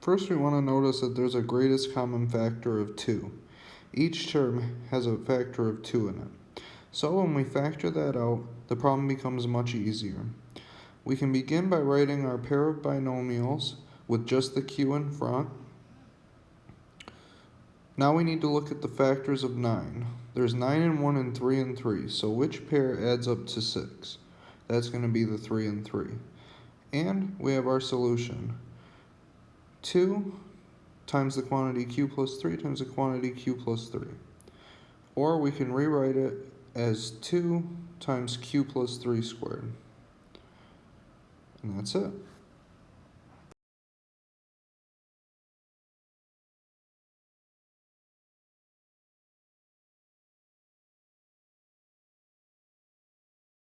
First we want to notice that there's a greatest common factor of 2. Each term has a factor of 2 in it. So when we factor that out, the problem becomes much easier. We can begin by writing our pair of binomials with just the q in front. Now we need to look at the factors of 9. There's 9 and 1 and 3 and 3, so which pair adds up to 6? That's going to be the 3 and 3. And we have our solution. 2 times the quantity q plus 3 times the quantity q plus 3. Or we can rewrite it as 2 times q plus 3 squared. And that's it.